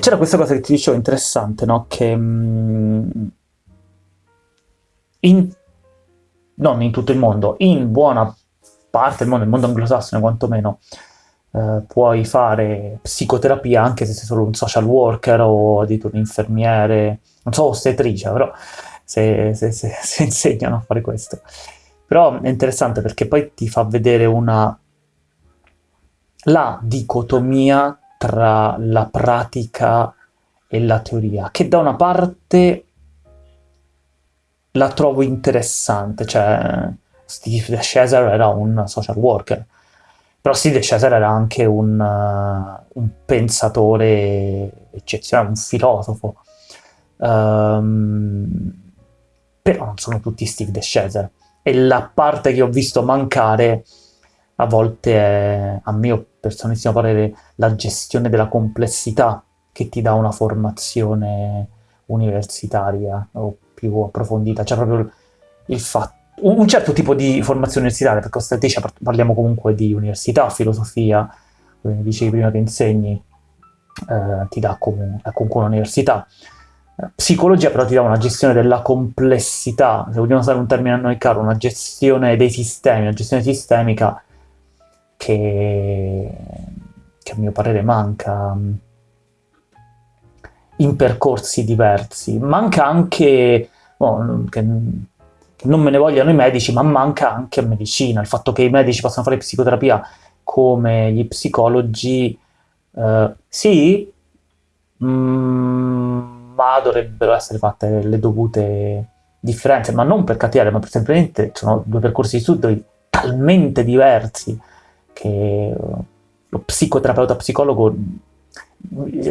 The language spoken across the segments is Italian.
c'era questa cosa che ti dicevo interessante, no? Che mm, in, non in tutto il mondo, in buona parte del mondo, il mondo anglosassone quantomeno, eh, puoi fare psicoterapia anche se sei solo un social worker o addirittura un infermiere, non so, ostetrice, però se, se, se, se insegnano a fare questo. Però è interessante perché poi ti fa vedere una la dicotomia tra la pratica e la teoria, che da una parte la trovo interessante, cioè Steve De era un social worker, però Steve De era anche un, uh, un pensatore eccezionale, un filosofo. Um, però non sono tutti Steve De. E la parte che ho visto mancare a volte è, a mio personalissimo parere, la gestione della complessità che ti dà una formazione universitaria o più approfondita, cioè proprio il fatto un certo tipo di formazione universitaria, perché ostetricia parliamo comunque di università, filosofia, come dicevi prima che insegni, eh, ti dà comunque, comunque un'università. Psicologia però ti dà una gestione della complessità, se vogliamo usare un termine a noi caro, una gestione dei sistemi, una gestione sistemica che, che a mio parere manca in percorsi diversi. Manca anche, oh, che, che non me ne vogliano i medici, ma manca anche a medicina. Il fatto che i medici possano fare psicoterapia come gli psicologi, eh, sì, mm, ma dovrebbero essere fatte le dovute differenze, ma non per cattiveria, ma per semplicemente sono due percorsi di studio talmente diversi che lo psicoterapeuta psicologo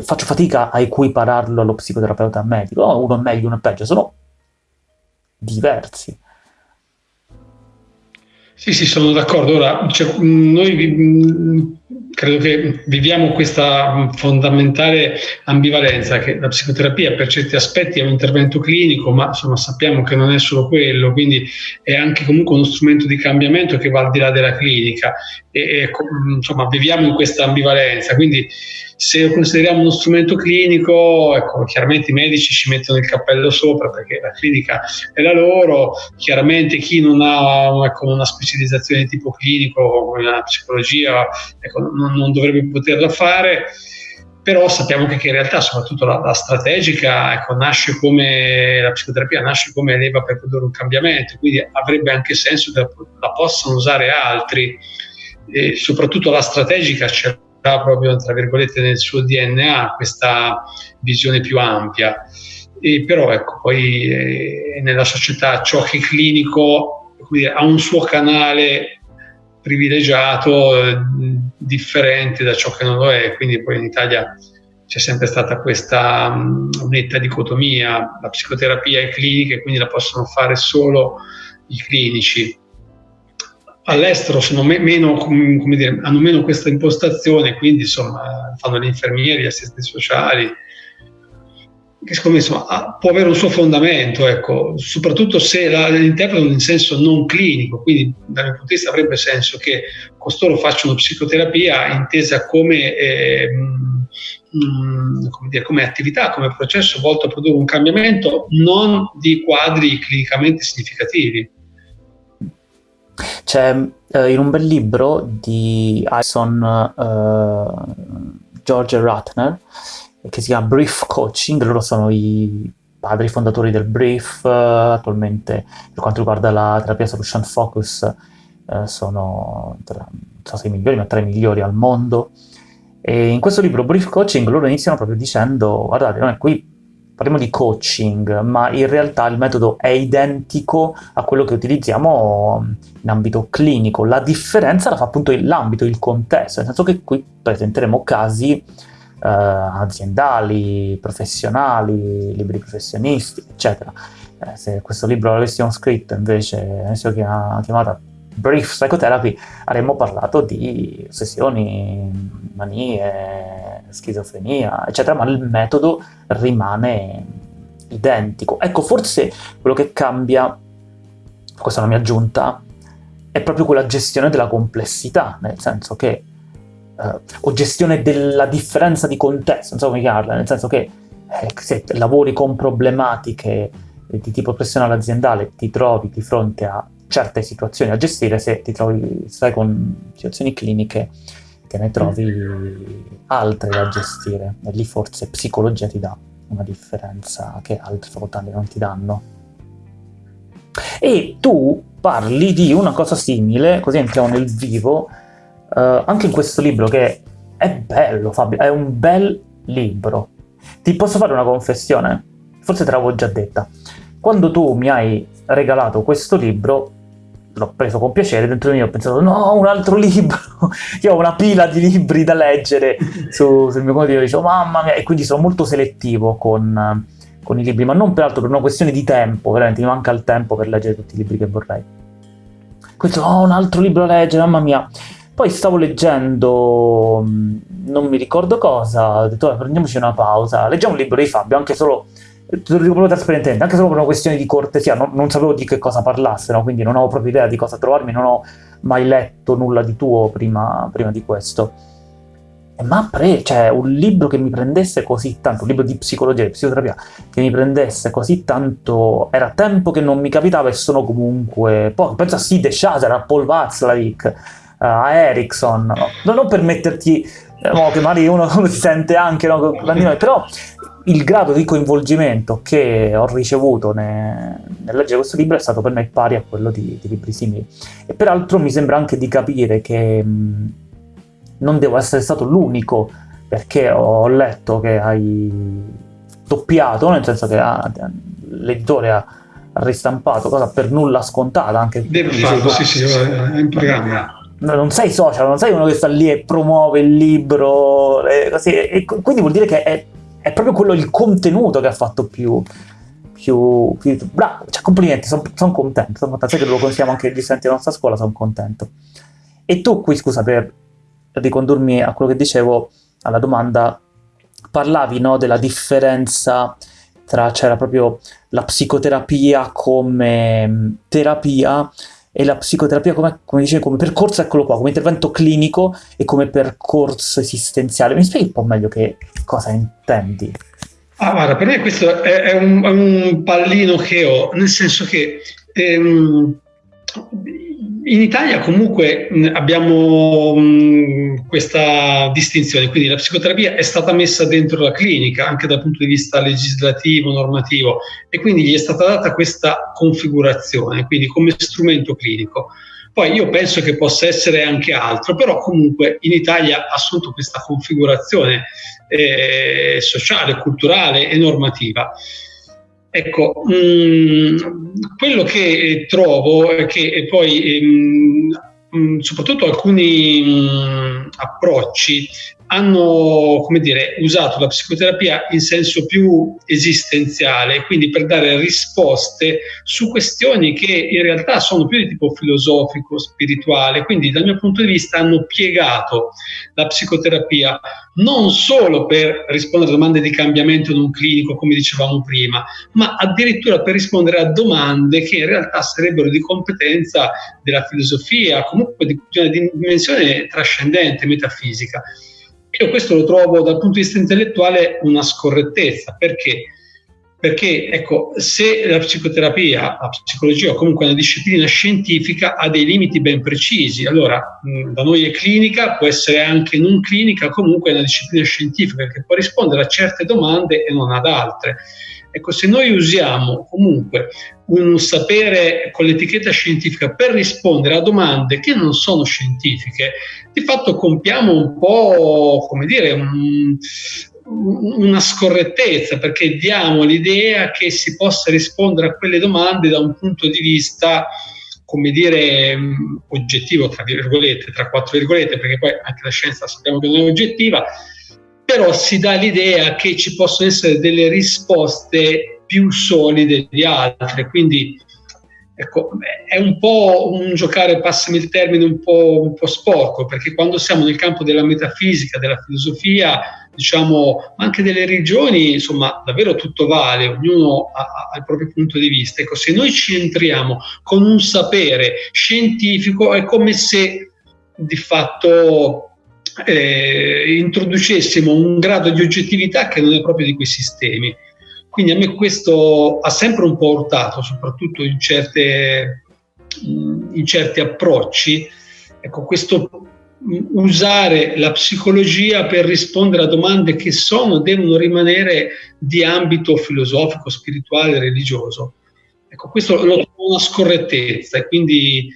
faccio fatica a equipararlo allo psicoterapeuta medico, oh, uno è meglio, uno è peggio, sono diversi. Sì, sì, sono d'accordo. Ora, cioè, noi credo che viviamo questa fondamentale ambivalenza che la psicoterapia per certi aspetti è un intervento clinico, ma insomma sappiamo che non è solo quello, quindi è anche comunque uno strumento di cambiamento che va al di là della clinica. E, e insomma viviamo in questa ambivalenza, quindi se lo consideriamo uno strumento clinico, ecco, chiaramente i medici ci mettono il cappello sopra perché la clinica è la loro, chiaramente chi non ha ecco, una specializzazione di tipo clinico come la psicologia ecco, non, non, dovrebbe poterla fare, però sappiamo che, che in realtà soprattutto la, la strategica ecco, nasce come, la psicoterapia nasce come leva per produrre un cambiamento, quindi avrebbe anche senso che la, possano usare altri, e soprattutto la strategica c'è proprio tra virgolette nel suo DNA questa visione più ampia. E però ecco, poi eh, nella società ciò che è clinico dire, ha un suo canale privilegiato, eh, differente da ciò che non lo è, quindi poi in Italia c'è sempre stata questa um, netta dicotomia, la psicoterapia è clinica e quindi la possono fare solo i clinici. All'estero meno, dire, hanno meno questa impostazione, quindi insomma fanno gli infermieri, gli assistenti sociali, che secondo insomma, può avere un suo fondamento, ecco, soprattutto se la, interpretano in senso non clinico, quindi dal mio punto di vista avrebbe senso che costoro facciano psicoterapia intesa come, eh, mh, come, dire, come attività, come processo volto a produrre un cambiamento non di quadri clinicamente significativi. C'è eh, in un bel libro di Alison eh, George Ratner che si chiama Brief Coaching, loro sono i padri fondatori del Brief, eh, attualmente per quanto riguarda la terapia solution focus eh, sono tra, se i migliori, ma tra i migliori al mondo. E in questo libro Brief Coaching loro iniziano proprio dicendo, guardate, noi qui parliamo di coaching, ma in realtà il metodo è identico a quello che utilizziamo in ambito clinico. La differenza la fa appunto l'ambito, il contesto, nel senso che qui presenteremo casi eh, aziendali, professionali, libri professionisti, eccetera. Eh, se questo libro l'avessimo scritto invece, avessimo chiamato Brief Psychotherapy, avremmo parlato di ossessioni, manie, schizofrenia, eccetera, ma il metodo rimane identico. Ecco, forse quello che cambia, questa è una mia aggiunta, è proprio quella gestione della complessità, nel senso che eh, o gestione della differenza di contesto, non so come chiamarla, nel senso che eh, se lavori con problematiche di tipo professionale aziendale ti trovi di fronte a certe situazioni a gestire, se ti trovi, stai con situazioni cliniche te ne trovi altre da gestire e lì forse psicologia ti dà una differenza che altre facoltà non ti danno. E tu parli di una cosa simile, così entriamo nel vivo, eh, anche in questo libro che è bello Fabio, è un bel libro. Ti posso fare una confessione? Forse te l'avevo già detta. Quando tu mi hai regalato questo libro, l'ho preso con piacere, dentro di me ho pensato no, un altro libro, io ho una pila di libri da leggere su, sul mio computer, dicevo mamma mia, e quindi sono molto selettivo con, con, i libri, ma non peraltro per una questione di tempo, veramente mi manca il tempo per leggere tutti i libri che vorrei. Questo, oh, un altro libro da leggere, mamma mia. Poi stavo leggendo, non mi ricordo cosa, ho detto prendiamoci una pausa, leggiamo un libro di Fabio, anche solo te lo dico proprio trasparentemente, anche solo per una questione di cortesia, non, non sapevo di che cosa parlasse, no? quindi non avevo proprio idea di cosa trovarmi, non ho mai letto nulla di tuo prima, prima di questo. Ma pre, cioè, un libro che mi prendesse così tanto, un libro di psicologia, di psicoterapia, che mi prendesse così tanto, era tempo che non mi capitava e sono comunque poco. Penso a Sid Shazer, a Paul Watzlawick, a Erickson, no? non per metterti, eh, no, che magari uno, uno si sente anche, no, però il grado di coinvolgimento che ho ricevuto ne, nel leggere questo libro è stato per me pari a quello di, di libri simili. E peraltro mi sembra anche di capire che mh, non devo essere stato l'unico, perché ho letto che hai doppiato, nel senso che ah, l'editore ha ristampato, cosa per nulla scontata. Anche Devo farlo, sì, sì, è in programma. Non sei social, non sei uno che sta lì e promuove il libro, e così, e quindi vuol dire che è è proprio quello il contenuto che ha fatto più, più, più bravo, cioè complimenti, sono son contento, sono contento, sai che lo consigliamo anche agli studenti della nostra scuola, sono contento. E tu qui, scusa, per ricondurmi a quello che dicevo, alla domanda, parlavi no, della differenza tra, c'era proprio la psicoterapia come terapia e la psicoterapia come, come dicevi, come percorso, eccolo qua, come intervento clinico e come percorso esistenziale. Mi spieghi un po' meglio che cosa intendi? Ah, guarda, per me questo è, è, un, è un, pallino che ho, nel senso che ehm, in Italia comunque abbiamo questa distinzione, quindi la psicoterapia è stata messa dentro la clinica anche dal punto di vista legislativo, normativo e quindi gli è stata data questa configurazione, quindi come strumento clinico. Poi io penso che possa essere anche altro, però comunque in Italia ha assunto questa configurazione eh, sociale, culturale e normativa. Ecco, mh, mm, quello che trovo è che poi mh, mm, mm, soprattutto alcuni mh, approcci hanno dire, usato la psicoterapia in senso più esistenziale, quindi per dare risposte su questioni che in realtà sono più di tipo filosofico, spirituale, quindi dal mio punto di vista hanno piegato la psicoterapia non solo per rispondere a domande di cambiamento non clinico, come dicevamo prima, ma addirittura per rispondere a domande che in realtà sarebbero di competenza della filosofia, comunque di una dimensione trascendente, metafisica. Io questo lo trovo dal punto di vista intellettuale una scorrettezza, perché? Perché ecco, se la psicoterapia, la psicologia o comunque una disciplina scientifica ha dei limiti ben precisi, allora mh, da noi è clinica, può essere anche non clinica, comunque è una disciplina scientifica che può rispondere a certe domande e non ad altre. Ecco, se noi usiamo comunque un sapere con l'etichetta scientifica per rispondere a domande che non sono scientifiche, di fatto compiamo un po', come dire, un, una scorrettezza perché diamo l'idea che si possa rispondere a quelle domande da un punto di vista come dire oggettivo tra virgolette, tra quattro virgolette, perché poi anche la scienza sappiamo che non è oggettiva, però si dà l'idea che ci possono essere delle risposte più solide di altre, quindi ecco, è un po' un giocare, passami il termine, un po', un po', sporco, perché quando siamo nel campo della metafisica, della filosofia, diciamo, ma anche delle religioni, insomma, davvero tutto vale, ognuno ha, ha il proprio punto di vista. Ecco, se noi ci entriamo con un sapere scientifico, è come se di fatto eh, introducessimo un grado di oggettività che non è proprio di quei sistemi. Quindi a me questo ha sempre un po' urtato, soprattutto in, certe, in certi approcci. Ecco, questo usare la psicologia per rispondere a domande che sono, devono rimanere di ambito filosofico, spirituale, religioso. Ecco, questo lo trovo una scorrettezza e quindi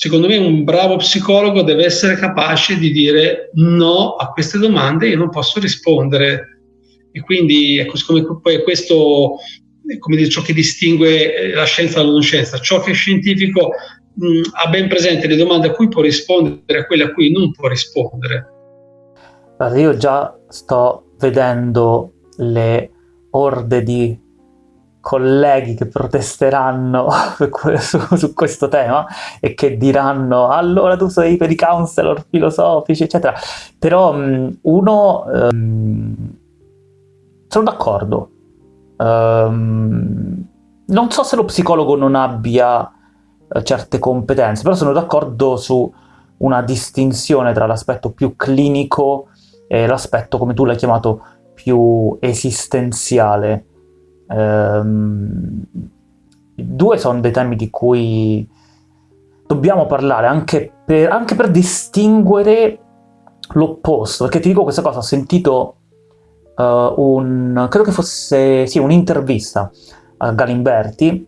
secondo me un bravo psicologo deve essere capace di dire no a queste domande, io non posso rispondere. E quindi ecco, siccome poi questo come dire, ciò che distingue eh, la scienza dalla non scienza, ciò che è scientifico mh, ha ben presente le domande a cui può rispondere e quelle a cui non può rispondere. Io già sto vedendo le orde di colleghi che protesteranno su, su, questo tema e che diranno allora tu sei per i counselor filosofici eccetera. Però uno um, sono d'accordo. Um, non so se lo psicologo non abbia uh, certe competenze però sono d'accordo su una distinzione tra l'aspetto più clinico e l'aspetto come tu l'hai chiamato più esistenziale Ehm, due sono dei temi di cui dobbiamo parlare anche per, anche per distinguere l'opposto, perché ti dico questa cosa, ho sentito uh, un, credo che fosse, sì, un'intervista a Galimberti,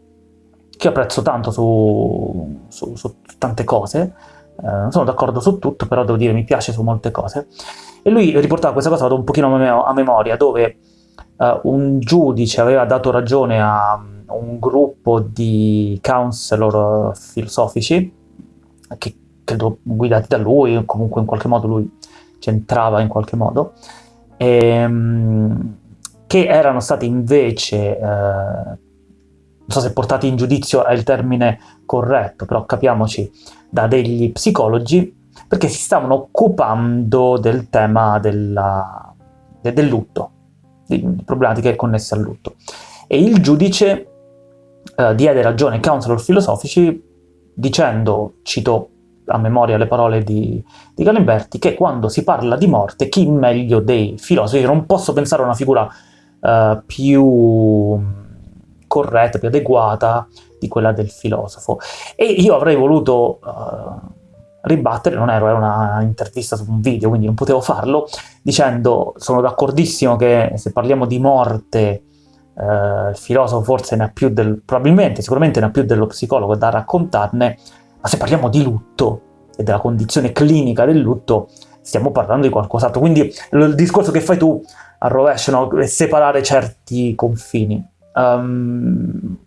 che apprezzo tanto su, su, su tante cose, uh, non sono d'accordo su tutto, però devo dire mi piace su molte cose, e lui riportava questa cosa, vado un pochino a memoria, dove uh, un giudice aveva dato ragione a un gruppo di counselor filosofici, che credo guidati da lui, o comunque in qualche modo lui c'entrava in qualche modo, ehm, che erano stati invece, eh, non so se portati in giudizio è il termine corretto, però capiamoci, da degli psicologi, perché si stavano occupando del tema della, del lutto, di problematiche connesse al lutto. E il giudice eh, diede ragione ai counselor filosofici dicendo, cito a memoria le parole di, di Galimberti, che quando si parla di morte chi meglio dei filosofi, io non posso pensare a una figura eh, più corretta, più adeguata di quella del filosofo. E io avrei voluto... Eh, ribattere, non ero, era una intervista su un video, quindi non potevo farlo, dicendo sono d'accordissimo che se parliamo di morte eh, il filosofo forse ne ha più del, probabilmente, sicuramente ne ha più dello psicologo da raccontarne, ma se parliamo di lutto e della condizione clinica del lutto, stiamo parlando di qualcos'altro. Quindi il discorso che fai tu a rovescio no? è separare certi confini. Um,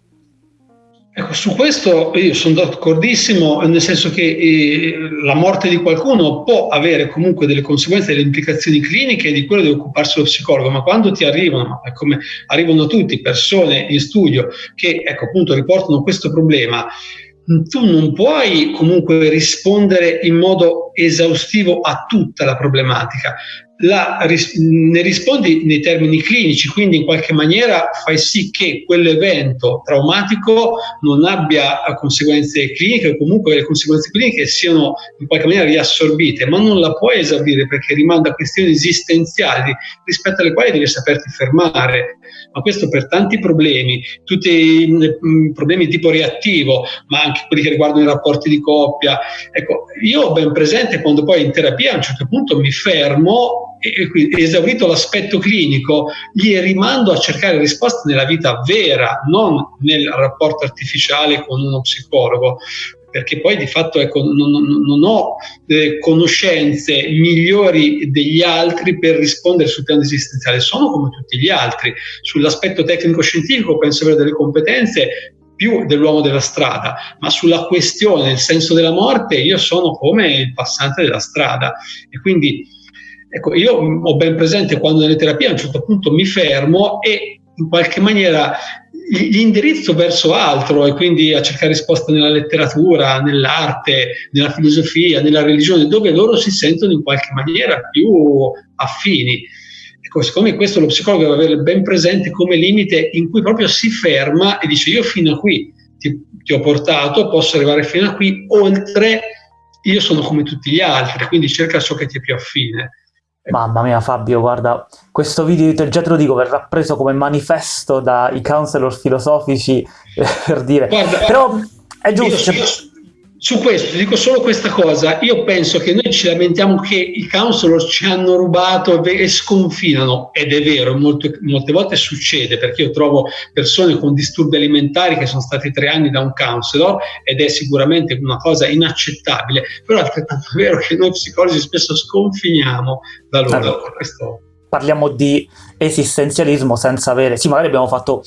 Ecco, su questo io sono d'accordissimo, nel senso che eh, la morte di qualcuno può avere comunque delle conseguenze, delle implicazioni cliniche, di quello deve occuparsi lo psicologo, ma quando ti arrivano, come arrivano tutti, persone in studio che ecco, appunto riportano questo problema, tu non puoi comunque rispondere in modo esaustivo a tutta la problematica la, ne rispondi nei termini clinici, quindi in qualche maniera fai sì che quell'evento traumatico non abbia conseguenze cliniche o comunque le conseguenze cliniche siano in qualche maniera riassorbite, ma non la puoi esaurire perché rimanda a questioni esistenziali rispetto alle quali devi saperti fermare. Ma questo per tanti problemi, tutti i problemi tipo reattivo, ma anche quelli che riguardano i rapporti di coppia. Ecco, io ho ben presente quando poi in terapia a un certo punto mi fermo esaurito l'aspetto clinico, gli rimando a cercare risposte nella vita vera, non nel rapporto artificiale con uno psicologo perché poi di fatto ecco, non, non, non, ho eh, conoscenze migliori degli altri per rispondere sul piano esistenziale, sono come tutti gli altri. Sull'aspetto tecnico-scientifico penso avere delle competenze più dell'uomo della strada, ma sulla questione, il senso della morte, io sono come il passante della strada e quindi Ecco, io ho ben presente quando nelle terapie a un certo punto mi fermo e in qualche maniera li indirizzo verso altro e quindi a cercare risposte nella letteratura, nell'arte, nella filosofia, nella religione, dove loro si sentono in qualche maniera più affini. Ecco, secondo me questo lo psicologo deve avere ben presente come limite in cui proprio si ferma e dice io fino a qui ti, ti ho portato, posso arrivare fino a qui, oltre io sono come tutti gli altri, quindi cerca ciò che ti è più affine. Mamma mia Fabio, guarda, questo video già te lo dico, verrà preso come manifesto dai counselor filosofici per dire, guarda, però è giusto. Io, io, su questo dico solo questa cosa, io penso che noi ci lamentiamo che i counselor ci hanno rubato e sconfinano, ed è vero, molte, molte volte succede perché io trovo persone con disturbi alimentari che sono stati tre anni da un counselor ed è sicuramente una cosa inaccettabile, però è altrettanto vero che noi psicologi spesso sconfiniamo da loro. Allora, questo... Parliamo di esistenzialismo senza avere, sì magari abbiamo fatto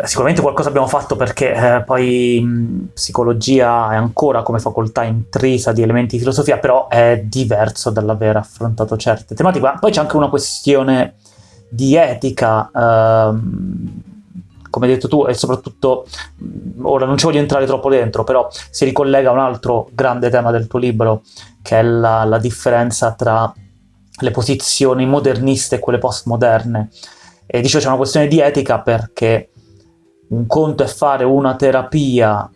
Sicuramente qualcosa abbiamo fatto perché eh, poi mh, psicologia è ancora come facoltà intrisa di elementi di filosofia, però è diverso dall'aver affrontato certe tematiche. Ma poi c'è anche una questione di etica, ehm, come hai detto tu, e soprattutto, ora non ci voglio entrare troppo dentro, però si ricollega a un altro grande tema del tuo libro, che è la, la differenza tra le posizioni moderniste e quelle postmoderne. E dicevo c'è una questione di etica perché un conto è fare una terapia,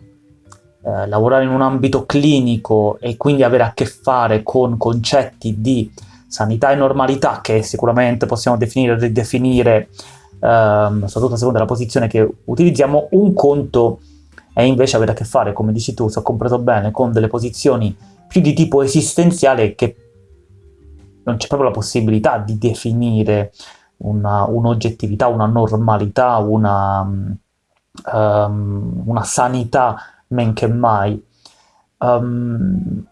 eh, lavorare in un ambito clinico e quindi avere a che fare con concetti di sanità e normalità che sicuramente possiamo definire e ridefinire, ehm, soprattutto a seconda della posizione che utilizziamo, un conto è invece avere a che fare, come dici tu, se ho compreso bene, con delle posizioni più di tipo esistenziale che non c'è proprio la possibilità di definire un'oggettività, una normalità, una, um, una sanità men che mai. Um,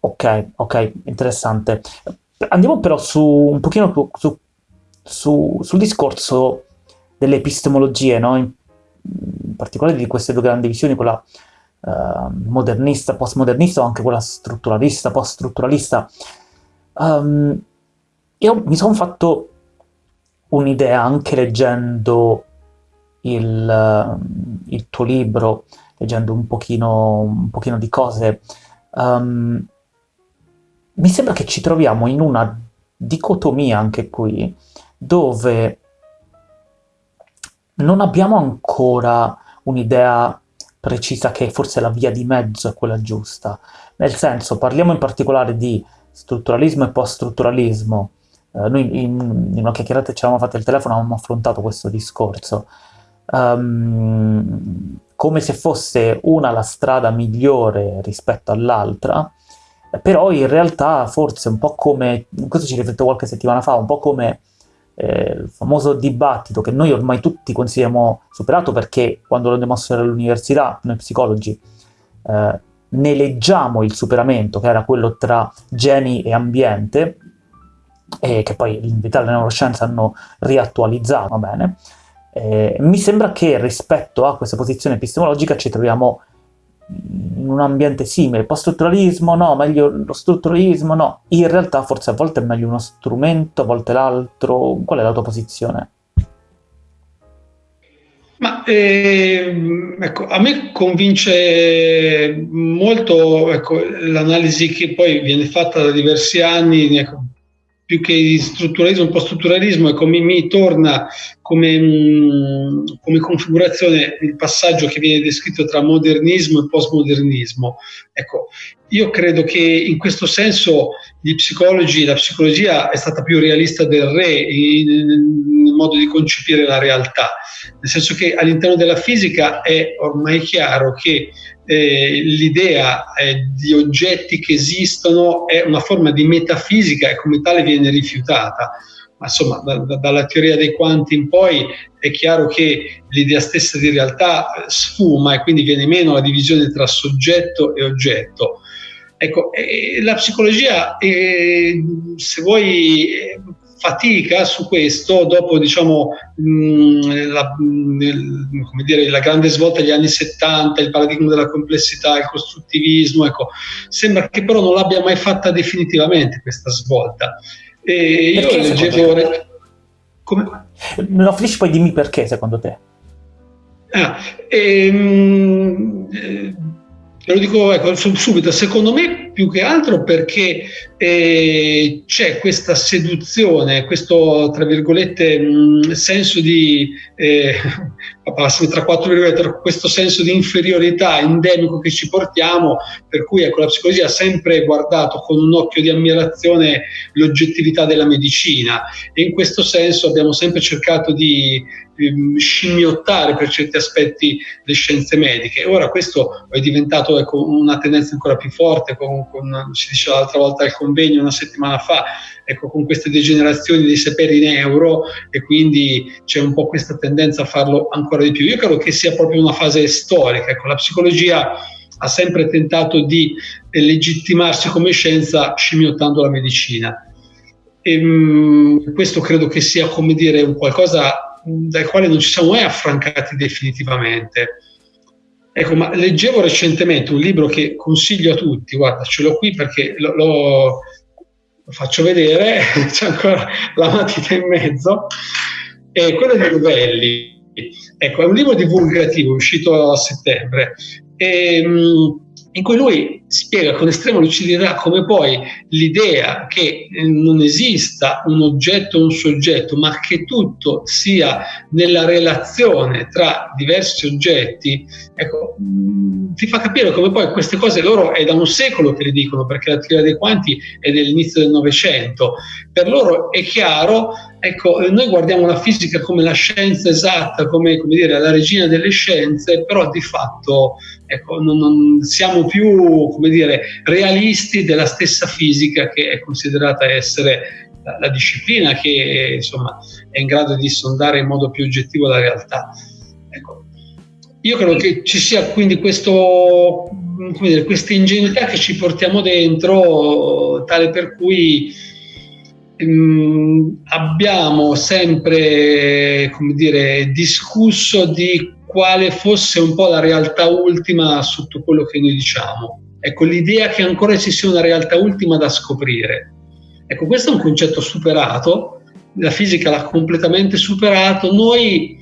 ok, ok, interessante. Andiamo però su un pochino su, su, sul discorso delle epistemologie, no? in, in, particolare di queste due grandi visioni, quella uh, modernista, postmodernista o anche quella strutturalista, poststrutturalista. Um, io mi sono fatto un'idea anche leggendo il, eh, il tuo libro, leggendo un pochino, un pochino di cose, um, mi sembra che ci troviamo in una dicotomia anche qui, dove non abbiamo ancora un'idea precisa che forse la via di mezzo è quella giusta. Nel senso, parliamo in particolare di strutturalismo e post-strutturalismo. Eh, noi in, in, una chiacchierata ci eravamo fatti al telefono avevamo affrontato questo discorso um, come se fosse una la strada migliore rispetto all'altra, però in realtà forse un po' come, questo ci rifletto qualche settimana fa, un po' come eh, il famoso dibattito che noi ormai tutti consideriamo superato perché quando lo andiamo a studiare all'università, noi psicologi, eh, ne leggiamo il superamento, che era quello tra geni e ambiente, e che poi in verità le neuroscienze hanno riattualizzato, va bene, eh, mi sembra che rispetto a questa posizione epistemologica ci troviamo in un ambiente simile, post-strutturalismo no, meglio lo strutturalismo no, in realtà forse a volte è meglio uno strumento, a volte l'altro, qual è la tua posizione? Ma eh, ecco, a me convince molto ecco, l'analisi che poi viene fatta da diversi anni, ecco, più che di strutturalismo, un po' strutturalismo, ecco, mi, mi torna come, mh, come, configurazione il passaggio che viene descritto tra modernismo e postmodernismo. Ecco, io credo che in questo senso gli psicologi, la psicologia è stata più realista del re nel modo di concepire la realtà, nel senso che all'interno della fisica è ormai chiaro che eh, l'idea eh, di oggetti che esistono è una forma di metafisica e come tale viene rifiutata. Ma insomma, da, da, dalla teoria dei quanti in poi è chiaro che l'idea stessa di realtà sfuma e quindi viene meno la divisione tra soggetto e oggetto. Ecco, eh, la psicologia, eh, se vuoi, fatica su questo dopo diciamo, mh, la, mh, dire, la, grande svolta degli anni 70, il paradigma della complessità, il costruttivismo, ecco, sembra che però non l'abbia mai fatta definitivamente questa svolta. E io perché, leggevo... Come? No, finisci poi dimmi perché secondo te. Ah, ehm, eh, lo dico ecco, subito, secondo me più che altro perché eh, c'è questa seduzione, questo tra virgolette mh, senso di eh, tra quattro virgolette, questo senso di inferiorità endemico che ci portiamo, per cui ecco, la psicologia ha sempre guardato con un occhio di ammirazione l'oggettività della medicina. E in questo senso abbiamo sempre cercato di scimmiottare per certi aspetti le scienze mediche. Ora questo è diventato ecco, una tendenza ancora più forte, con, con, si diceva l'altra volta al convegno una settimana fa, ecco, con queste degenerazioni dei saperi in euro e quindi c'è un po' questa tendenza a farlo ancora di più. Io credo che sia proprio una fase storica, ecco, la psicologia ha sempre tentato di legittimarsi come scienza scimmiottando la medicina. E, mh, mm, questo credo che sia, come dire, un qualcosa dal quale non ci siamo mai affrancati definitivamente. Ecco, ma leggevo recentemente un libro che consiglio a tutti, guarda, ce l'ho qui perché lo, lo, lo faccio vedere, c'è ancora la matita in mezzo, è quello di Novelli. Ecco, è un libro divulgativo uscito a settembre. E, ehm, in cui lui spiega con estrema lucidità come poi l'idea che eh, non esista un oggetto o un soggetto, ma che tutto sia nella relazione tra diversi oggetti, ecco, mm, ti fa capire come poi queste cose loro è da un secolo che le dicono, perché la teoria dei quanti è dell'inizio del Novecento. Per loro è chiaro Ecco, noi guardiamo la fisica come la scienza esatta, come, come dire, la regina delle scienze, però di fatto ecco, non, non siamo più come dire, realisti della stessa fisica che è considerata essere la, la disciplina che insomma, è in grado di sondare in modo più oggettivo la realtà. Ecco, io credo che ci sia quindi questo, questa ingenuità che ci portiamo dentro, tale per cui ehm, abbiamo sempre come dire, discusso di quale fosse un po' la realtà ultima sotto quello che noi diciamo. Ecco, l'idea che ancora ci sia una realtà ultima da scoprire. Ecco, questo è un concetto superato, la fisica l'ha completamente superato, noi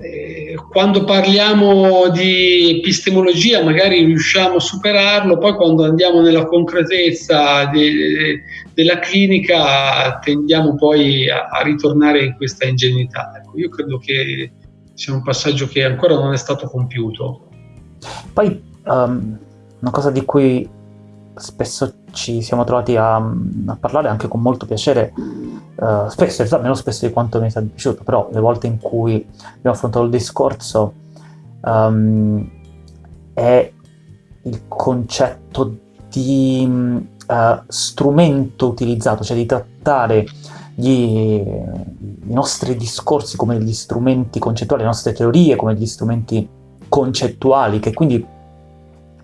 eh, quando parliamo di epistemologia magari riusciamo a superarlo, poi quando andiamo nella concretezza de, della clinica tendiamo poi a, a, ritornare in questa ingenuità. Ecco, io credo che sia un passaggio che ancora non è stato compiuto. Poi um, una cosa di cui spesso ci siamo trovati a, a parlare anche con molto piacere, uh, spesso, meno spesso di quanto mi sia piaciuto, però le volte in cui abbiamo affrontato il discorso um, è il concetto di uh, strumento utilizzato, cioè di trattare gli, i nostri discorsi come degli strumenti concettuali, le nostre teorie come degli strumenti concettuali che quindi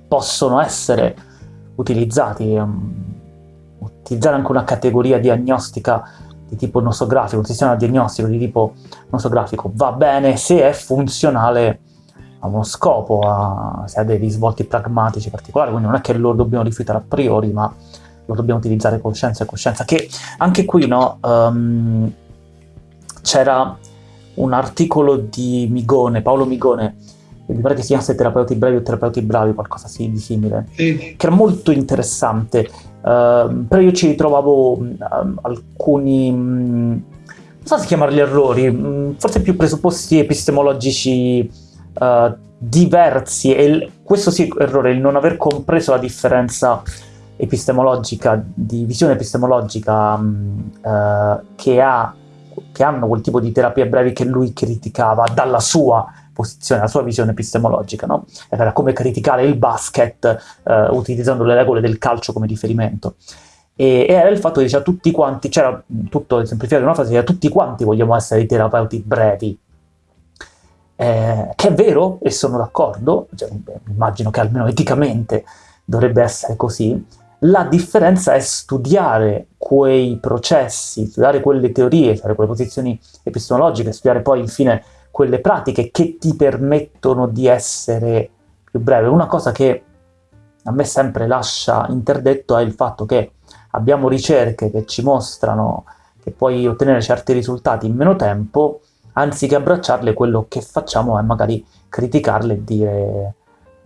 possono essere utilizzati, um, utilizzare anche una categoria diagnostica di tipo nosografico, un sistema diagnostico di tipo nosografico va bene se è funzionale a uno scopo, a, se ha dei risvolti pragmatici particolari, quindi non è che lo dobbiamo rifiutare a priori, ma lo dobbiamo utilizzare con scienza e coscienza, che anche qui no, um, c'era un articolo di Migone, Paolo Migone, mi pare che si chiamasse Terapeuti Brevi o Terapeuti Bravi, qualcosa di simile, sì. che era molto interessante, uh, però io ci ritrovavo uh, alcuni, um, non so se chiamarli errori, um, forse più presupposti epistemologici uh, diversi, e questo sì errore, il non aver compreso la differenza epistemologica, di visione epistemologica um, che, ha, che hanno quel tipo di terapie brevi che lui criticava dalla sua posizione, la sua visione epistemologica, no? Era come criticare il basket eh, utilizzando le regole del calcio come riferimento. E, era il fatto che diceva tutti quanti, c'era tutto semplificato in una frase, diceva tutti quanti vogliamo essere i terapeuti brevi. Eh, che è vero, e sono d'accordo, cioè, immagino che almeno eticamente dovrebbe essere così, la differenza è studiare quei processi, studiare quelle teorie, studiare quelle posizioni epistemologiche, studiare poi infine quelle pratiche che ti permettono di essere più breve. Una cosa che a me sempre lascia interdetto è il fatto che abbiamo ricerche che ci mostrano che puoi ottenere certi risultati in meno tempo, anziché abbracciarle quello che facciamo è magari criticarle e dire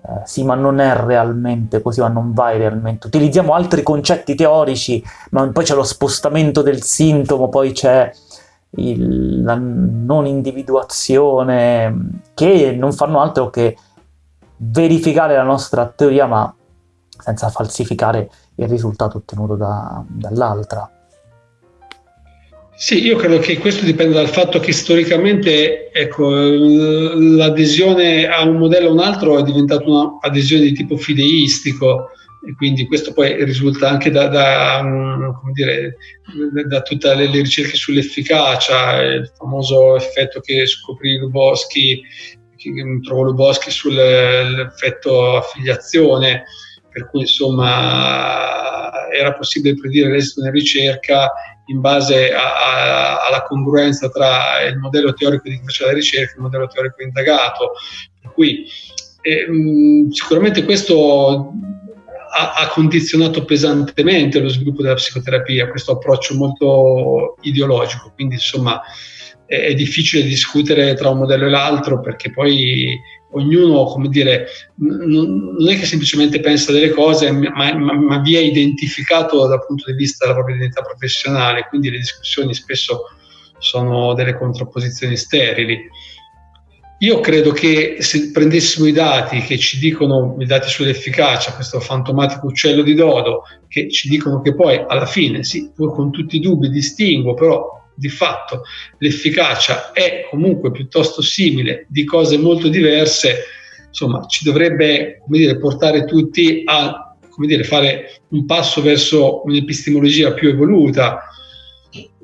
eh, sì, ma non è realmente così, ma non vai realmente. Utilizziamo altri concetti teorici, ma poi c'è lo spostamento del sintomo, poi c'è il, la non individuazione, che non fanno altro che verificare la nostra teoria, ma senza falsificare il risultato ottenuto da, dall'altra. Sì, io credo che questo dipenda dal fatto che storicamente ecco, l'adesione a un modello o un altro è diventata un'adesione di tipo fideistico e quindi questo poi risulta anche da, da, dire, da tutte le, le, ricerche sull'efficacia, il famoso effetto che scoprì Luboschi, che trovò Luboschi sull'effetto affiliazione, per cui insomma era possibile predire l'esito nella ricerca in base a, a, alla congruenza tra il modello teorico di chi faceva la ricerca e il modello teorico indagato. Per cui eh, sicuramente questo ha, ha, condizionato pesantemente lo sviluppo della psicoterapia, questo approccio molto ideologico, quindi insomma è, difficile discutere tra un modello e l'altro perché poi ognuno, come dire, non, è che semplicemente pensa delle cose, ma, ma, ma, vi è identificato dal punto di vista della propria identità professionale, quindi le discussioni spesso sono delle contrapposizioni sterili. Io credo che se prendessimo i dati che ci dicono, i dati sull'efficacia, questo fantomatico uccello di dodo, che ci dicono che poi alla fine, sì, pur con tutti i dubbi, distinguo, però di fatto l'efficacia è comunque piuttosto simile di cose molto diverse, insomma ci dovrebbe dire, portare tutti a dire, fare un passo verso un'epistemologia più evoluta.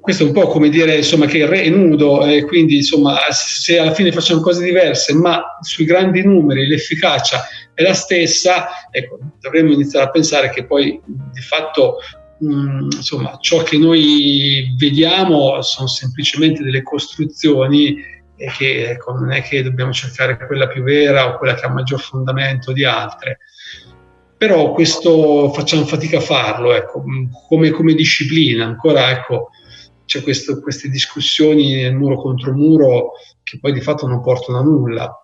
Questo è un po' come dire insomma, che il re è nudo e quindi insomma, se alla fine facciamo cose diverse, ma sui grandi numeri l'efficacia è la stessa, ecco, dovremmo iniziare a pensare che poi di fatto Mm, insomma, ciò che noi vediamo sono semplicemente delle costruzioni e che ecco, non è che dobbiamo cercare quella più vera o quella che ha maggior fondamento di altre. Però questo facciamo fatica a farlo, ecco, come, come, disciplina, ancora ecco, c'è questo, queste discussioni muro contro muro che poi di fatto non portano a nulla.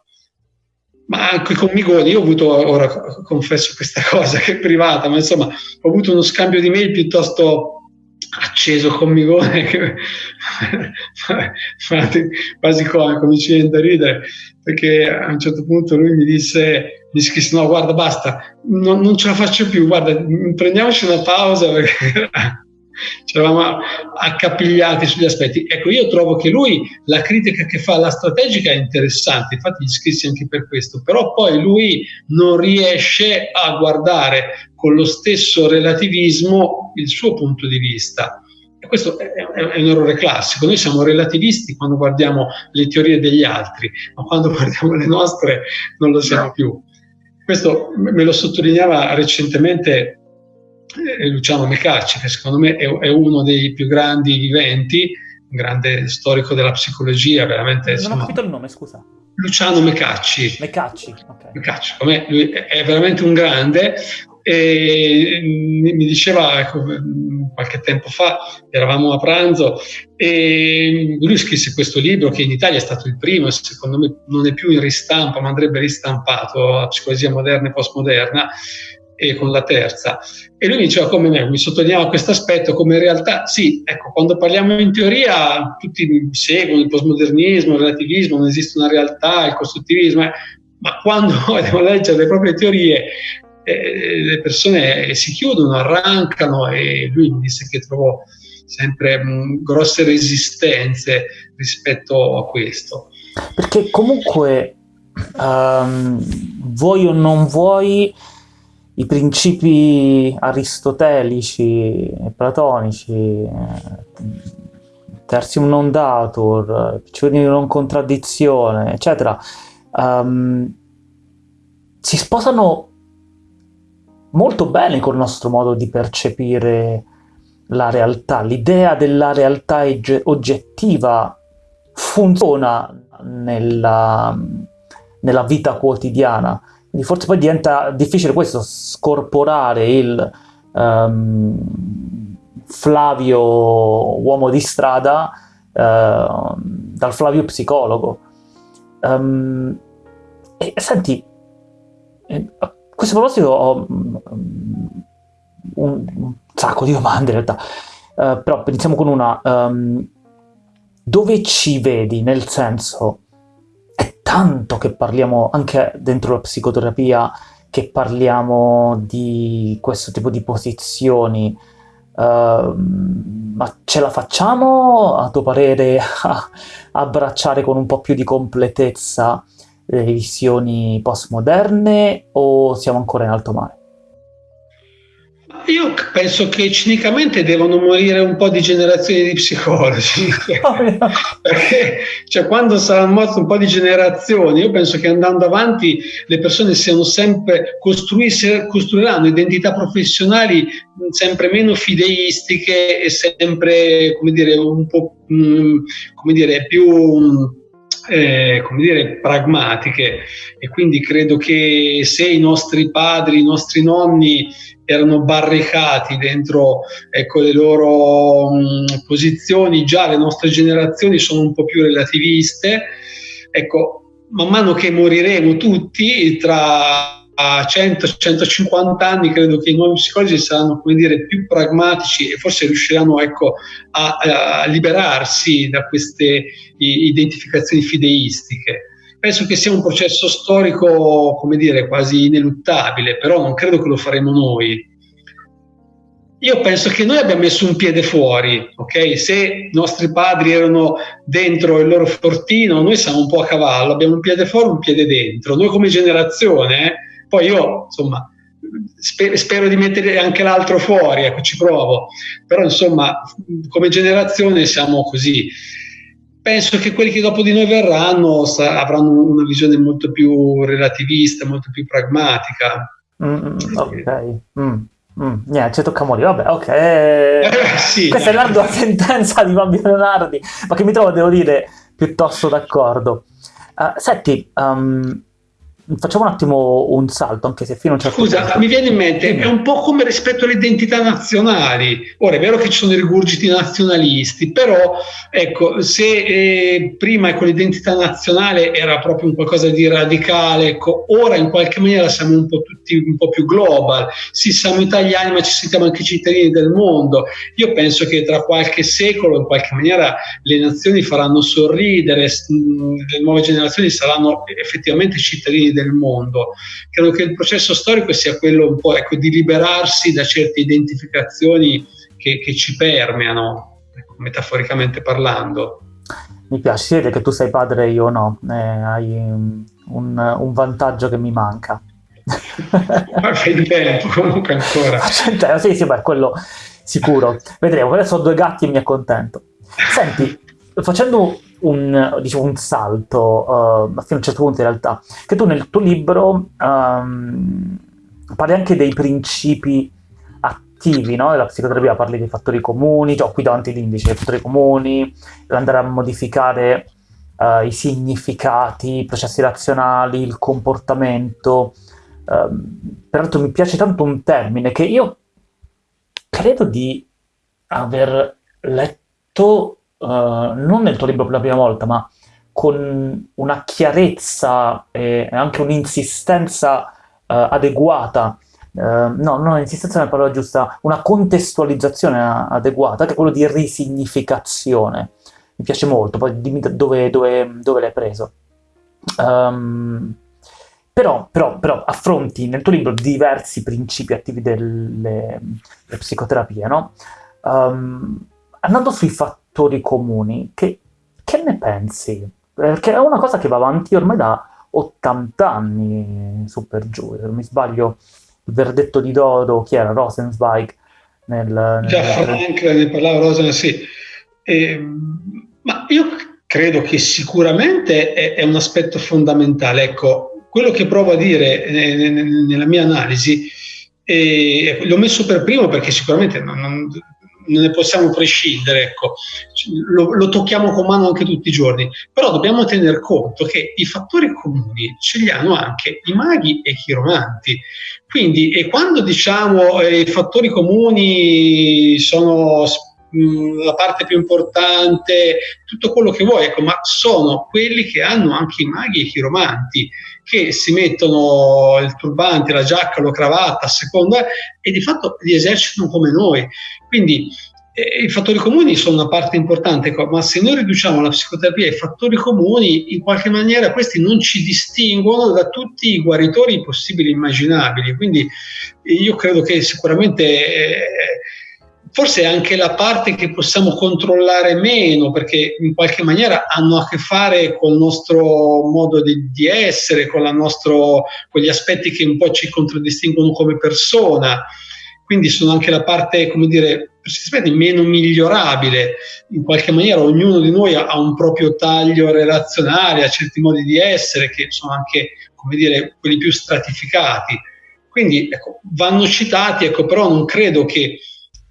Ma anche con Migoni, io ho avuto, ora confesso questa cosa che è privata, ma insomma ho avuto uno scambio di mail piuttosto acceso con Migone, che quasi come cominci a ridere, perché a un certo punto lui mi disse, mi scrisse no guarda basta, non, non ce la faccio più, guarda prendiamoci una pausa perché ci eravamo accapigliati sugli aspetti. Ecco, io trovo che lui, la critica che fa alla strategica è interessante, infatti gli scrissi anche per questo, però poi lui non riesce a guardare con lo stesso relativismo il suo punto di vista. E questo è, è un errore classico. Noi siamo relativisti quando guardiamo le teorie degli altri, ma quando guardiamo le nostre non lo siamo più. Questo me lo sottolineava recentemente Luciano Mecacci, che secondo me è, è, uno dei più grandi viventi, un grande storico della psicologia, veramente. Non insomma, ho capito il nome, scusa. Luciano Mecacci. Mecacci, ok. Mecacci, come lui è veramente un grande e mi diceva ecco, qualche tempo fa, eravamo a pranzo e lui scrisse questo libro che in Italia è stato il primo e secondo me non è più in ristampa ma andrebbe ristampato, la psicologia moderna e postmoderna e con la terza. E lui diceva come me, mi sottolineava questo aspetto, come in realtà sì, ecco, quando parliamo in teoria tutti seguono il postmodernismo, il relativismo, non esiste una realtà, il costruttivismo, eh, ma quando devono leggere le proprie teorie eh, le persone si chiudono, arrancano e lui mi disse che trovò sempre mh, grosse resistenze rispetto a questo. Perché comunque um, vuoi o non vuoi i principi aristotelici e platonici, eh, tertium non datur, principio di non contraddizione, eccetera, um, si sposano molto bene col nostro modo di percepire la realtà. L'idea della realtà oggettiva funziona nella, nella vita quotidiana, quindi forse poi diventa difficile questo, scorporare il um, Flavio uomo di strada uh, dal Flavio psicologo. Um, e senti, a questo proposito ho mm, un, un sacco di domande in realtà, uh, però iniziamo con una. Um, dove ci vedi? Nel senso, tanto che parliamo anche dentro la psicoterapia, che parliamo di questo tipo di posizioni. Uh, ma ce la facciamo, a tuo parere, a abbracciare con un po' più di completezza le visioni postmoderne o siamo ancora in alto mare? Io penso che cinicamente devono morire un po' di generazioni di psicologi, perché cioè, quando saranno morte un po' di generazioni, io penso che andando avanti le persone siano sempre costruiranno identità professionali sempre meno fideistiche e sempre, come dire, un po' come dire, più eh, come dire, pragmatiche. E quindi credo che se i nostri padri, i nostri nonni erano barricati dentro ecco, le loro mh, posizioni, già le nostre generazioni sono un po' più relativiste, ecco, man mano che moriremo tutti, tra 100-150 anni credo che i nuovi psicologi saranno come dire, più pragmatici e forse riusciranno ecco, a, a, liberarsi da queste identificazioni fideistiche. Penso che sia un processo storico, come dire, quasi ineluttabile, però non credo che lo faremo noi. Io penso che noi abbiamo messo un piede fuori, ok? Se i nostri padri erano dentro il loro fortino, noi siamo un po' a cavallo, abbiamo un piede fuori, un piede dentro. Noi come generazione, eh, poi io, insomma, sper- spero di mettere anche l'altro fuori, ecco, ci provo. Però, insomma, come generazione siamo così. Penso che quelli che dopo di noi verranno avranno una visione molto più relativista, molto più pragmatica. Mm, ok. Mm. Mm, niente, ci tocca morire. Vabbè, ok. Eh, sì, Questa eh. è l'ardua sentenza di Fabio Leonardi, ma che mi trovo, devo dire, piuttosto d'accordo. Uh, senti, um, Facciamo un attimo un salto, anche se fino a un certo Scusa, punto... mi viene in mente, è un po' come rispetto alle identità nazionali. Ora, è vero che ci sono i rigurgiti nazionalisti, però, ecco, se eh, prima ecco, l'identità nazionale era proprio un qualcosa di radicale, ecco, ora in qualche maniera siamo un po' tutti un po' più global. Sì, siamo italiani, ma ci sentiamo anche cittadini del mondo. Io penso che tra qualche secolo, in qualche maniera, le nazioni faranno sorridere, le nuove generazioni saranno effettivamente cittadini del del mondo. Credo che il processo storico sia quello un po' ecco, di liberarsi da certe identificazioni che, che ci permeano, ecco, metaforicamente parlando. Mi piace, si vede che tu sei padre e io no, eh, hai un, un vantaggio che mi manca. Ma fai tempo comunque ancora. Faccio sì, sì, beh, quello sicuro. Vedremo, adesso ho due gatti e mi accontento. Senti, facendo un, diciamo, un salto, uh, fino a un certo punto in realtà, che tu nel tuo libro um, parli anche dei principi attivi no? della psicoterapia, parli dei fattori comuni, cioè, qui davanti l'indice dei fattori comuni, andare a modificare uh, i significati, i processi razionali, il comportamento. Uh, peraltro mi piace tanto un termine che io credo di aver letto uh, non nel tuo libro per la prima volta, ma con una chiarezza e anche un'insistenza uh, adeguata, uh, no, non insistenza è la parola giusta, una contestualizzazione adeguata, che è quello di risignificazione. Mi piace molto, poi dimmi dove, dove, dove l'hai preso. Um, però, però, però, affronti nel tuo libro diversi principi attivi delle, delle psicoterapie, no? Um, andando sui fattori fattori comuni, che, che ne pensi? Perché è una cosa che va avanti ormai da 80 anni, su per giù, se non mi sbaglio, il verdetto di Dodo, chi era? Rosenzweig? Nel, nel... Già, Frank, ne parlava Rosen, sì. Eh, ma io credo che sicuramente è, è, un aspetto fondamentale. Ecco, quello che provo a dire nella mia analisi, eh, l'ho messo per primo perché sicuramente non, non ne possiamo prescindere, ecco. lo, lo, tocchiamo con mano anche tutti i giorni, però dobbiamo tener conto che i fattori comuni ce li hanno anche i maghi e i chiromanti. Quindi, e quando diciamo eh, i fattori comuni sono mh, la parte più importante, tutto quello che vuoi, ecco, ma sono quelli che hanno anche i maghi e i chiromanti, che si mettono il turbante, la giacca, la cravatta a seconda e di fatto li esercitano come noi. Quindi eh, i fattori comuni sono una parte importante, ma se noi riduciamo la psicoterapia ai fattori comuni, in qualche maniera questi non ci distinguono da tutti i guaritori possibili e immaginabili. Quindi io credo che sicuramente eh, forse anche la parte che possiamo controllare meno, perché in qualche maniera hanno a che fare con il nostro modo di, di essere, con, nostro, con aspetti che un po' ci contraddistinguono come persona quindi sono anche la parte, come dire, meno migliorabile. In qualche maniera ognuno di noi ha un proprio taglio relazionale, ha certi modi di essere che sono anche, come dire, quelli più stratificati. Quindi ecco, vanno citati, ecco, però non credo che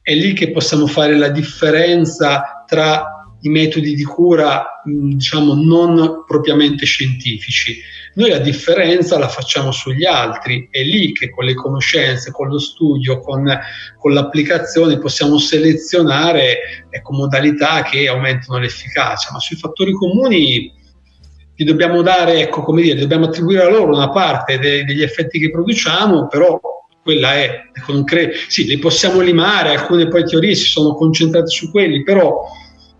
è lì che possiamo fare la differenza tra i metodi di cura, diciamo, non propriamente scientifici noi la differenza la facciamo sugli altri, è lì che con le conoscenze, con lo studio, con, con l'applicazione possiamo selezionare ecco, modalità che aumentano l'efficacia, ma sui fattori comuni gli dobbiamo dare, ecco, come dire, dobbiamo attribuire a loro una parte de- degli effetti che produciamo, però quella è, ecco, sì, li possiamo limare, alcune poi teorie si sono concentrate su quelli, però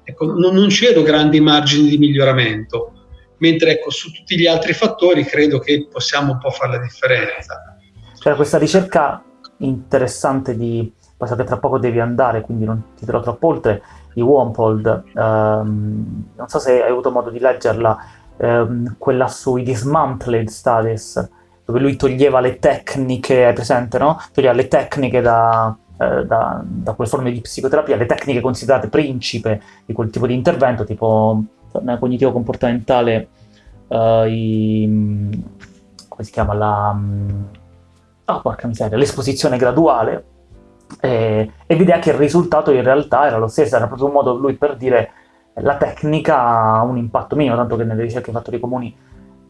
ecco, non, non ci vedo grandi margini di miglioramento mentre ecco, su tutti gli altri fattori credo che possiamo un po' fare la differenza. C'era questa ricerca interessante di, so che tra poco devi andare, quindi non ti dirò troppo oltre, di Wampold, ehm, non so se hai avuto modo di leggerla, ehm, quella sui dismantled studies, dove lui toglieva le tecniche, hai presente, no? Toglieva le tecniche da, eh, da, da, quelle forme di psicoterapia, le tecniche considerate principe di quel tipo di intervento, tipo cognitivo comportamentale, uh, i, come si chiama la... Oh, porca miseria, l'esposizione graduale, e, e vede che il risultato in realtà era lo stesso, era proprio un modo lui per dire la tecnica ha un impatto minimo, tanto che nelle ricerche i fattori comuni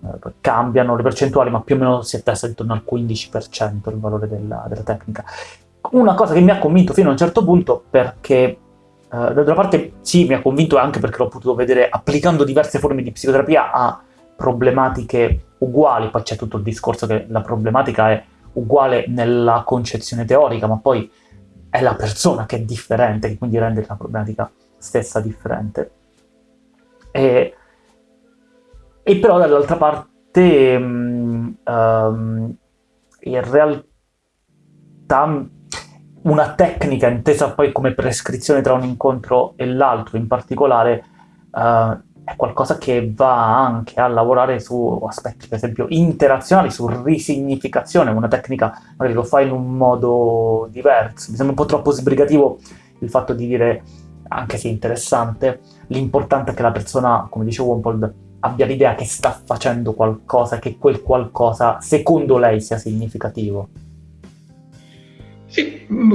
eh, cambiano le percentuali, ma più o meno si attesta intorno al 15% il valore della, della, tecnica. Una cosa che mi ha convinto fino a un certo punto perché Uh, d'altra parte sì, mi ha convinto anche perché l'ho potuto vedere applicando diverse forme di psicoterapia a problematiche uguali, poi c'è tutto il discorso che la problematica è uguale nella concezione teorica, ma poi è la persona che è differente, che quindi rende la problematica stessa differente. E, e però dall'altra parte um, in realtà una tecnica intesa poi come prescrizione tra un incontro e l'altro in particolare uh, è qualcosa che va anche a lavorare su aspetti per esempio interazionali, su risignificazione, una tecnica magari lo fa in un modo diverso, mi sembra un po' troppo sbrigativo il fatto di dire, anche se interessante, l'importante è che la persona, come dice Wompold, abbia l'idea che sta facendo qualcosa, che quel qualcosa secondo lei sia significativo.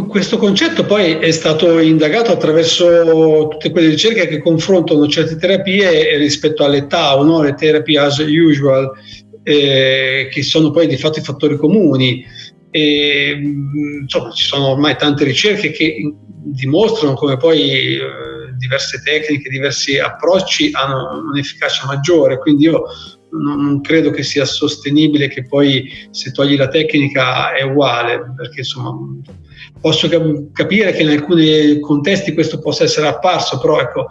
Questo concetto poi è stato indagato attraverso tutte quelle ricerche che confrontano certe terapie rispetto alle TAO, no? le terapie as usual, eh, che sono poi di fatto i fattori comuni. E, mm, insomma, ci sono ormai tante ricerche che dimostrano come poi eh, diverse tecniche, diversi approcci hanno un'efficacia maggiore, quindi io non, credo che sia sostenibile che poi se togli la tecnica è uguale, perché insomma posso capire che in alcuni contesti questo possa essere apparso, però ecco,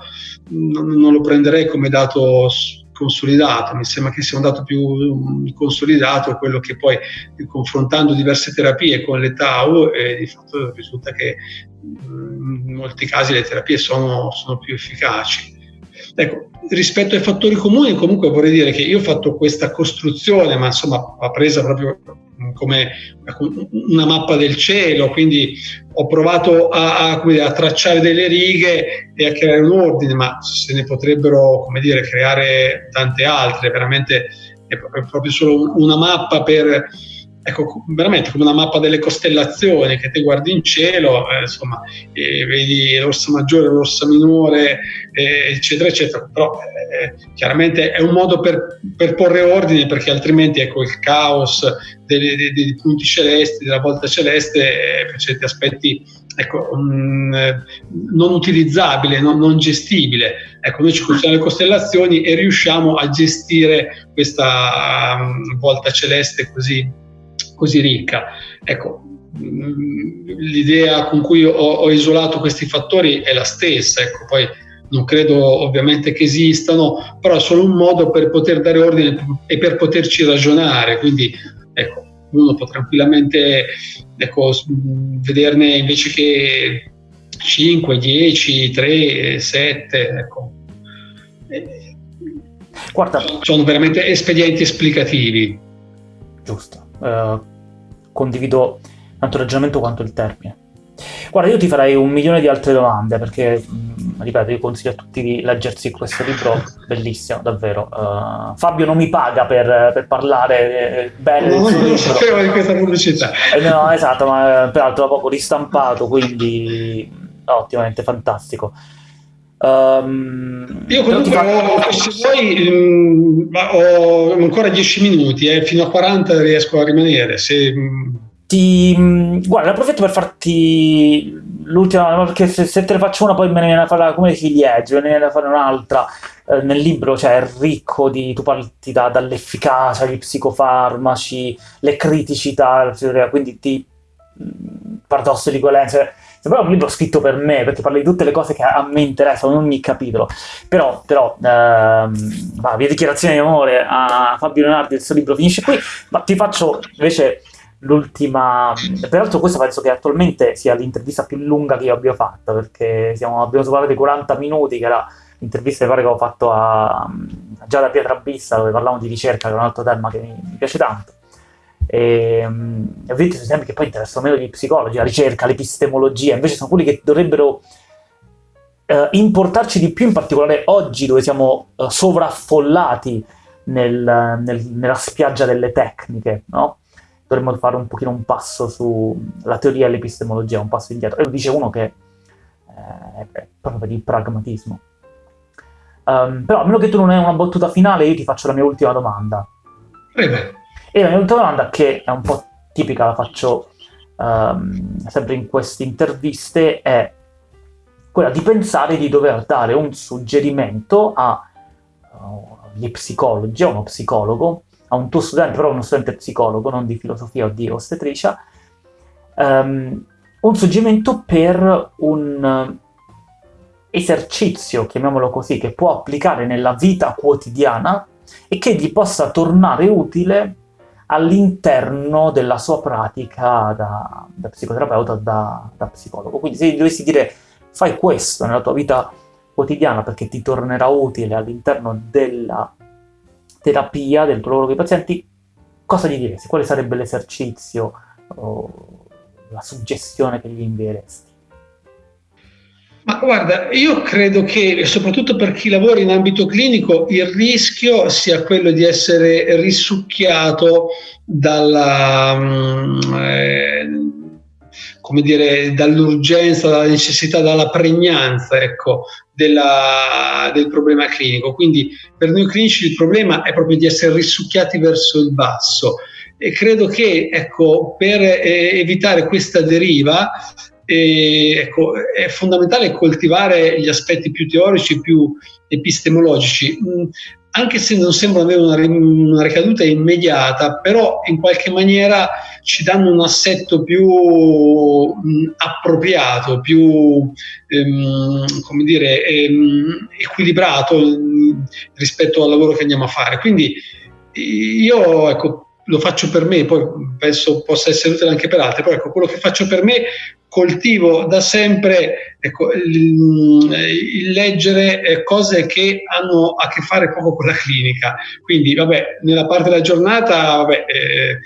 non, non lo prenderei come dato consolidato, mi sembra che sia un dato più consolidato quello che poi confrontando diverse terapie con le TAU eh, di fatto risulta che in molti casi le terapie sono, sono più efficaci. Ecco, rispetto ai fattori comuni, comunque vorrei dire che io ho fatto questa costruzione, ma insomma va presa proprio come una mappa del cielo, quindi ho provato a, a, a, tracciare delle righe e a creare un ordine, ma se ne potrebbero, come dire, creare tante altre, veramente è proprio solo una mappa per ecco, veramente come una mappa delle costellazioni che te guardi in cielo, eh, insomma, eh, vedi l'orsa maggiore, l'orsa minore, eh, eccetera, eccetera. Però eh, chiaramente è un modo per, per, porre ordine perché altrimenti ecco, il caos dei, dei, dei punti celesti, della volta celeste, eh, per certi aspetti ecco, um, non utilizzabile, non, non, gestibile. Ecco, noi ci concentriamo le costellazioni e riusciamo a gestire questa um, volta celeste così, così ricca. Ecco, um, l'idea con cui ho, ho, isolato questi fattori è la stessa, ecco, poi non credo ovviamente che esistano, però è solo un modo per poter dare ordine e per poterci ragionare, quindi ecco, uno può tranquillamente ecco, vederne invece che 5, 10, 3, 7, ecco. Guarda, sono veramente espedienti esplicativi. Giusto, uh, condivido tanto il ragionamento quanto il termine. Guarda, io ti farei un milione di altre domande perché, mh, ripeto, io consiglio a tutti di leggersi questo libro, bellissimo, davvero. Uh, Fabio non mi paga per, per parlare eh, bene suo Non sapevo di questa pubblicità. Eh, no, esatto, ma peraltro da poco ristampato, quindi ottimamente fantastico. Um, Io comunque, fa... se vuoi, mh, mm, ho ancora 10 minuti, eh, fino a 40 riesco a rimanere. Se, mh, ti, mm, guarda, approfitto per farti l'ultima, perché se, se, te ne faccio una poi me ne viene a fare come ciliegie, me ne viene a fare un'altra. Eh, nel libro cioè, è ricco di, tu parti da, dall'efficacia, gli psicofarmaci, le criticità, quindi ti mm, paradosso di coerenza. Sembra un libro scritto per me, perché parla di tutte le cose che a me interessano in ogni capitolo. Però, però ehm, va, via dichiarazione di amore a Fabio Leonardi, il suo libro finisce qui, ma ti faccio invece l'ultima... Peraltro questa penso che attualmente sia l'intervista più lunga che io abbia fatto, perché siamo, abbiamo superato i 40 minuti, che era l'intervista che avevo fatto a, a Giada Pietrabissa, dove parlavamo di ricerca, che è un altro tema che mi piace tanto. E, um, ovviamente sono temi che poi interessano meno gli psicologi, la ricerca, l'epistemologia, invece sono quelli che dovrebbero uh, importarci di più, in particolare oggi dove siamo uh, sovraffollati nel, nel, nella spiaggia delle tecniche, no? dovremmo fare un pochino un passo sulla teoria e l'epistemologia, un passo indietro. E lo dice uno che eh, è proprio il pragmatismo. Um, però a meno che tu non hai una battuta finale, io ti faccio la mia ultima domanda. Prego. E la mia ultima domanda, che è un po' tipica, la faccio um, sempre in queste interviste, è quella di pensare di dover dare un suggerimento agli uh, psicologi, a uno psicologo, a un tuo studente, però uno studente psicologo, non di filosofia o di ostetricia, um, un suggerimento per un esercizio, chiamiamolo così, che può applicare nella vita quotidiana e che gli possa tornare utile all'interno della sua pratica da, da psicoterapeuta, da, da, psicologo. Quindi se dovessi dire fai questo nella tua vita quotidiana perché ti tornerà utile all'interno della terapia del tuo lavoro con i pazienti, cosa gli diresti? Quale sarebbe l'esercizio o la suggestione che gli invieresti? Ma guarda, io credo che soprattutto per chi lavora in ambito clinico il rischio sia quello di essere risucchiato dalla, mm, eh, come dire, dall'urgenza, dalla necessità, dalla pregnanza ecco, della, del problema clinico. Quindi per noi clinici il problema è proprio di essere risucchiati verso il basso e credo che ecco, per eh, evitare questa deriva eh, ecco, è fondamentale coltivare gli aspetti più teorici, più epistemologici. Mm, anche se non sembrano avere una, una, ricaduta immediata, però in qualche maniera ci danno un assetto più mh, appropriato, più ehm, dire, ehm, equilibrato mh, rispetto al lavoro che andiamo a fare. Quindi io ecco, lo faccio per me, poi penso possa essere utile anche per altri, però ecco, quello che faccio per me coltivo da sempre ecco, il, leggere eh, cose che hanno a che fare poco con la clinica. Quindi, vabbè, nella parte della giornata, vabbè, eh,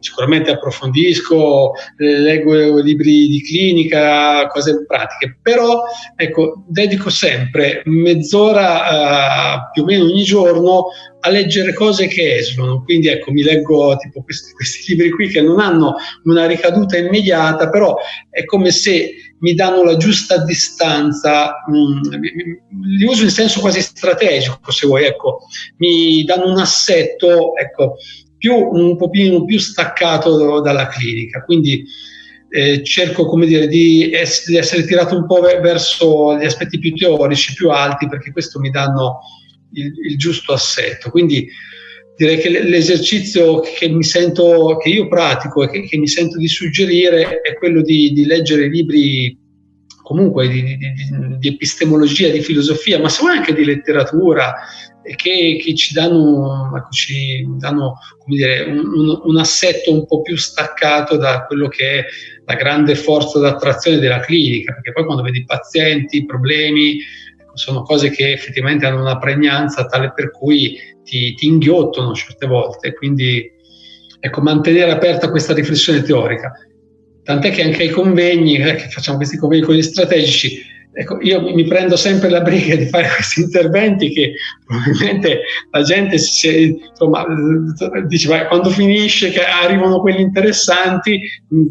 sicuramente approfondisco, eh, leggo libri di clinica, cose pratiche, però ecco, dedico sempre mezz'ora uh, più o meno ogni giorno a leggere cose che esulano, quindi ecco mi leggo tipo questi, questi libri qui che non hanno una ricaduta immediata, però è come se mi danno la giusta distanza, mm, li uso in senso quasi strategico se vuoi, ecco, mi danno un assetto ecco, più, un pochino più staccato dalla clinica, quindi eh, cerco come dire, di, ess- di, essere tirato un po' verso gli aspetti più teorici, più alti, perché questo mi danno il, il giusto assetto. Quindi direi che l'esercizio che che io pratico e che, che mi sento di suggerire è quello di, di leggere libri comunque di, di, di, epistemologia, di filosofia, ma se vuoi anche di letteratura, che, che ci danno, ecco, ci danno dire, un, un, assetto un po' più staccato da quello che è la grande forza d'attrazione della clinica, perché poi quando vedi pazienti, problemi, ecco, sono cose che effettivamente hanno una pregnanza tale per cui ti, ti inghiottono certe volte, quindi ecco, mantenere aperta questa riflessione teorica. Tant'è che anche ai convegni, eh, che facciamo questi convegni con gli strategici, ecco, io mi prendo sempre la briga di fare questi interventi che probabilmente la gente si, insomma, dice beh, quando finisce che arrivano quelli interessanti,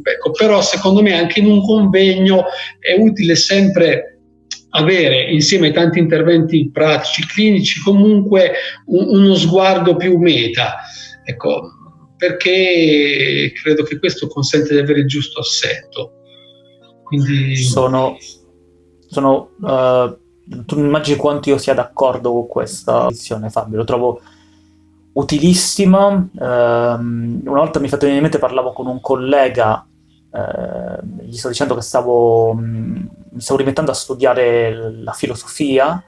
ecco, però secondo me anche in un convegno è utile sempre avere insieme ai tanti interventi pratici, clinici, comunque un, uno sguardo più meta, ecco, perché credo che questo consente di avere il giusto assetto. Quindi... Sono, sono uh, tu immagini quanto io sia d'accordo con questa visione, Fabio, lo trovo utilissima. Uh, una volta mi è fatto venire in mente, parlavo con un collega eh, gli sto dicendo che stavo, mh, mm, mi stavo rimettendo a studiare la filosofia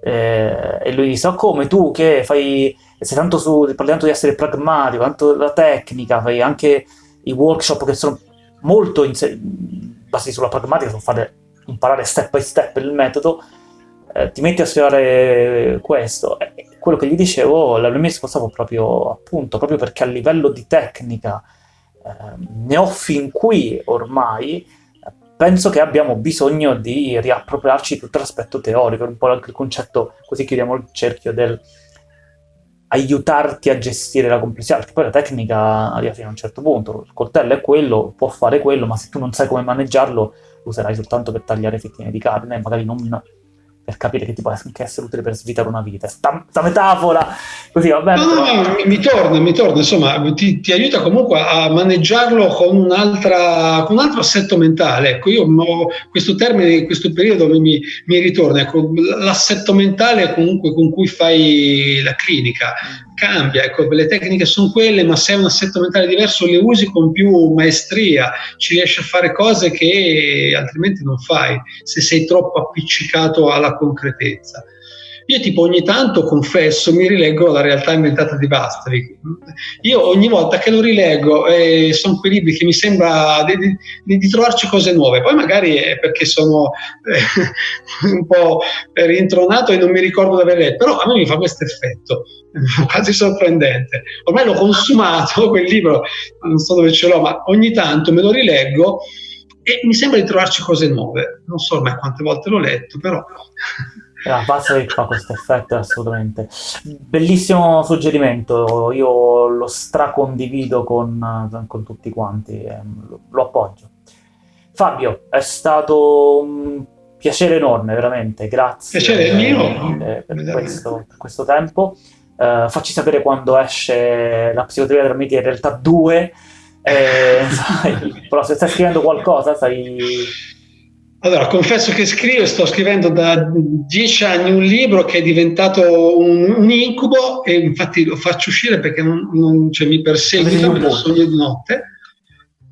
eh, e lui disse, oh, come tu che fai, sei tanto su, parli tanto di essere pragmatico, tanto della tecnica, fai anche i workshop che sono molto basati sulla pragmatica, sono fare imparare step by step il metodo, eh, ti metti a studiare questo. E quello che gli dicevo, la mia risposta fu proprio appunto, proprio perché a livello di tecnica Ehm, ne ho fin qui ormai, penso che abbiamo bisogno di riappropriarci tutto l'aspetto teorico, un po' anche il concetto, così chiudiamo il cerchio del aiutarti a gestire la complessità, perché poi la tecnica arriva fino a un certo punto, il coltello è quello, può fare quello, ma se tu non sai come maneggiarlo, lo userai soltanto per tagliare fettine di carne, magari non per capire che ti può anche essere utile per svitare una vita. Sta, sta metafora, così va bene. No, no, no, mi torna, mi torna, insomma, ti, ti aiuta comunque a maneggiarlo con, un'altra, con un altro assetto mentale. Ecco, io ho questo termine in questo periodo mi, mi ritorna, ecco, l'assetto mentale comunque con cui fai la clinica cambia, ecco, le tecniche sono quelle, ma se hai un assetto mentale diverso le usi con più maestria, ci riesci a fare cose che altrimenti non fai se sei troppo appiccicato alla concretezza. Io tipo ogni tanto, confesso, mi rileggo la realtà inventata di Bastri. Io ogni volta che lo rileggo eh, sono quei libri che mi sembra di, di, di, trovarci cose nuove. Poi magari è perché sono eh, un po' rintronato e non mi ricordo di aver letto, però a me mi fa questo effetto, quasi sorprendente. Ormai l'ho consumato quel libro, non so dove ce l'ho, ma ogni tanto me lo rileggo e mi sembra di trovarci cose nuove. Non so ormai quante volte l'ho letto, però... La base che fa questo effetto assolutamente. Bellissimo suggerimento, io lo stracondivido con, con tutti quanti, eh, lo, lo, appoggio. Fabio, è stato un piacere enorme, veramente, grazie. Piacere mio. Per, questo, per questo, tempo. Uh, facci sapere quando esce la psicoterapia della media in realtà 2. Eh, sai, però se stai scrivendo qualcosa, stai allora, confesso che scrivo, sto scrivendo da dieci anni un libro che è diventato un, un incubo e infatti lo faccio uscire perché non, non cioè, mi perseguita, me lo sogno di notte.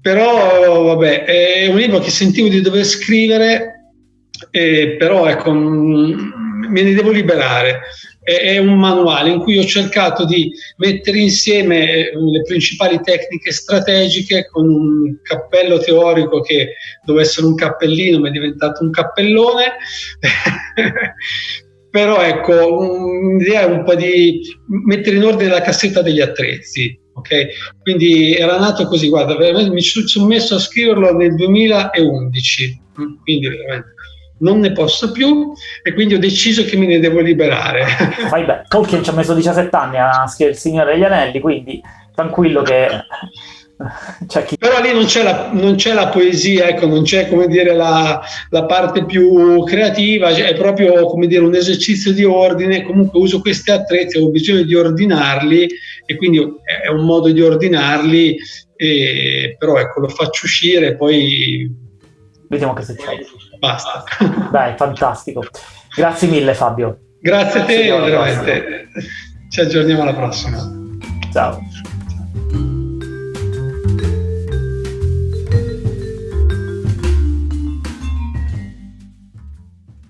Però, vabbè, è un libro che sentivo di dover scrivere, eh, però ecco, me ne devo liberare è un manuale in cui ho cercato di mettere insieme eh, le principali tecniche strategiche con un cappello teorico che doveva essere un cappellino ma è diventato un cappellone però ecco l'idea è un po' di mettere in ordine la cassetta degli attrezzi ok? Quindi era nato così, guarda, mi sono messo a scriverlo nel 2011, quindi veramente non ne posso più e quindi ho deciso che me ne devo liberare. Fai beh, Tolkien ci ha messo 17 anni a scrivere Il Signore degli Anelli, quindi tranquillo che chi... Però lì non c'è, la, non c'è, la, poesia, ecco, non c'è come dire la, la, parte più creativa, è proprio come dire un esercizio di ordine. Comunque uso questi attrezzi, ho bisogno di ordinarli e quindi è un modo di ordinarli, e, però ecco, lo faccio uscire e poi. Vediamo che succede. Basta. Dai, fantastico. Grazie mille, Fabio. Grazie a te, veramente. Ci aggiorniamo alla prossima. Ciao.